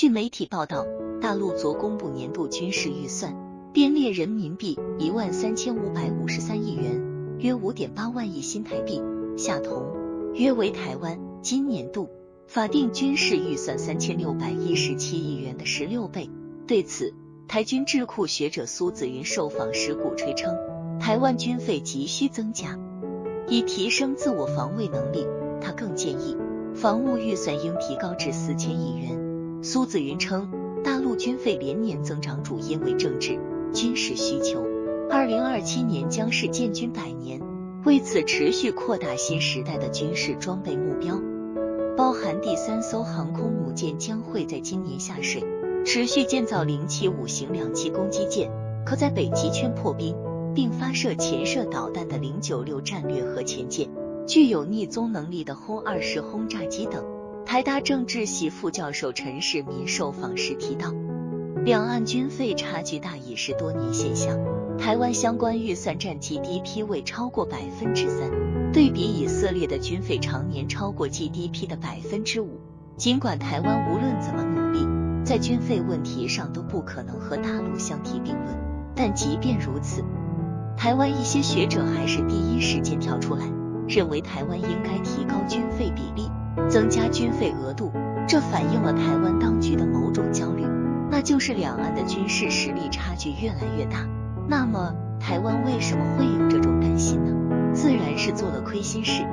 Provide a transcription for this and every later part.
据媒体报道，大陆昨公布年度军事预算，编列人民币一万三千五百五十三亿元，约五点八万亿新台币，下同约为台湾今年度法定军事预算三千六百一十七亿元的十六倍。对此，台军智库学者苏子云受访时鼓吹称，台湾军费急需增加，以提升自我防卫能力。他更建议，防务预算应提高至四千亿元。苏子云称，大陆军费连年增长主因为政治军事需求。二零二七年将是建军百年，为此持续扩大新时代的军事装备目标，包含第三艘航空母舰将会在今年下水，持续建造零七五型两栖攻击舰，可在北极圈破冰并发射潜射导弹的零九六战略核潜舰，具有逆踪能力的轰二式轰炸机等。台大政治系副教授陈世民受访时提到，两岸军费差距大已是多年现象。台湾相关预算占 GDP 未超过百分之三，对比以色列的军费常年超过 GDP 的百分之五。尽管台湾无论怎么努力，在军费问题上都不可能和大陆相提并论，但即便如此，台湾一些学者还是第一时间跳出来，认为台湾应该提高军费比例。增加军费额度，这反映了台湾当局的某种焦虑，那就是两岸的军事实力差距越来越大。那么，台湾为什么会有这种担心呢？自然是做了亏心事，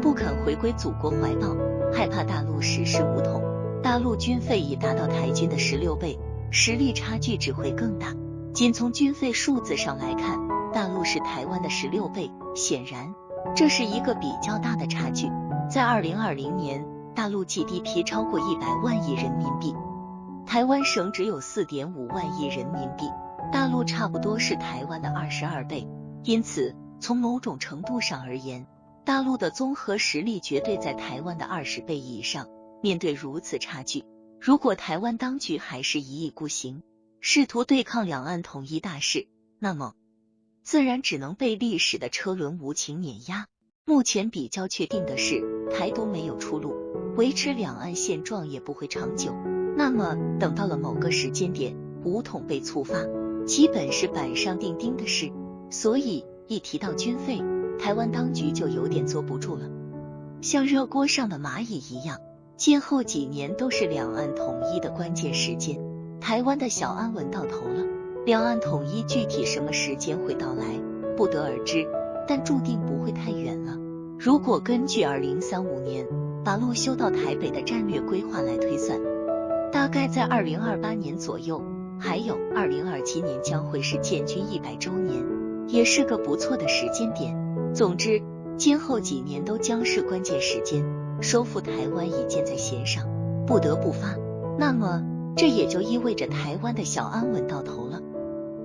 不肯回归祖国怀抱，害怕大陆实施武统。大陆军费已达到台军的十六倍，实力差距只会更大。仅从军费数字上来看，大陆是台湾的十六倍，显然这是一个比较大的差距。在二零二零年，大陆 GDP 超过一百万亿人民币，台湾省只有四点五万亿人民币，大陆差不多是台湾的二十二倍。因此，从某种程度上而言，大陆的综合实力绝对在台湾的二十倍以上。面对如此差距，如果台湾当局还是一意孤行，试图对抗两岸统一大势，那么自然只能被历史的车轮无情碾压。目前比较确定的是，台独没有出路，维持两岸现状也不会长久。那么，等到了某个时间点，武统被触发，基本是板上钉钉的事。所以，一提到军费，台湾当局就有点坐不住了，像热锅上的蚂蚁一样。今后几年都是两岸统一的关键时间，台湾的小安稳到头了，两岸统一具体什么时间会到来，不得而知。但注定不会太远了。如果根据二零三五年把路修到台北的战略规划来推算，大概在二零二八年左右。还有二零二七年将会是建军一百周年，也是个不错的时间点。总之，今后几年都将是关键时间，收复台湾已箭在弦上，不得不发。那么，这也就意味着台湾的小安稳到头了，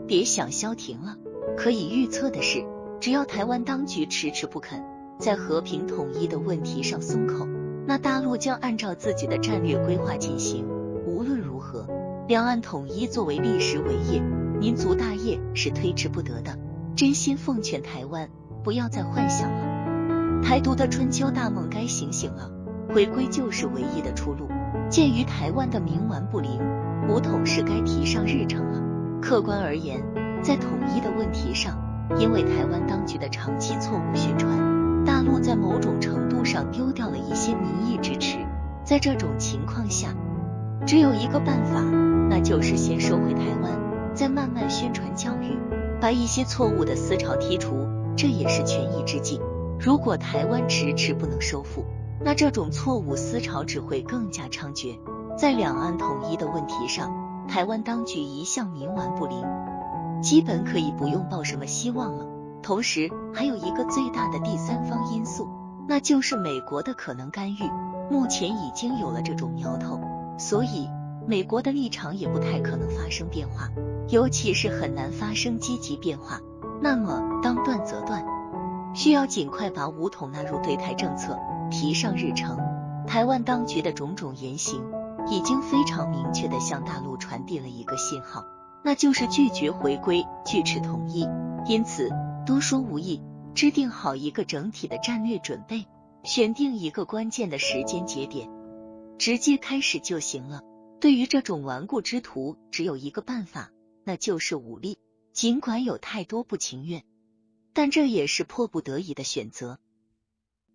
别想消停了。可以预测的是。只要台湾当局迟迟不肯在和平统一的问题上松口，那大陆将按照自己的战略规划进行。无论如何，两岸统一作为历史伟业、民族大业是推迟不得的。真心奉劝台湾不要再幻想了，台独的春秋大梦该醒醒了，回归就是唯一的出路。鉴于台湾的冥顽不灵，武统是该提上日程了。客观而言，在统一的问题上。因为台湾当局的长期错误宣传，大陆在某种程度上丢掉了一些民意支持。在这种情况下，只有一个办法，那就是先收回台湾，再慢慢宣传教育，把一些错误的思潮剔除，这也是权宜之计。如果台湾迟迟不能收复，那这种错误思潮只会更加猖獗。在两岸统一的问题上，台湾当局一向冥顽不灵。基本可以不用抱什么希望了。同时，还有一个最大的第三方因素，那就是美国的可能干预。目前已经有了这种苗头，所以美国的立场也不太可能发生变化，尤其是很难发生积极变化。那么，当断则断，需要尽快把武统纳入对台政策，提上日程。台湾当局的种种言行，已经非常明确的向大陆传递了一个信号。那就是拒绝回归，拒斥统一。因此，多说无益，制定好一个整体的战略准备，选定一个关键的时间节点，直接开始就行了。对于这种顽固之徒，只有一个办法，那就是武力。尽管有太多不情愿，但这也是迫不得已的选择。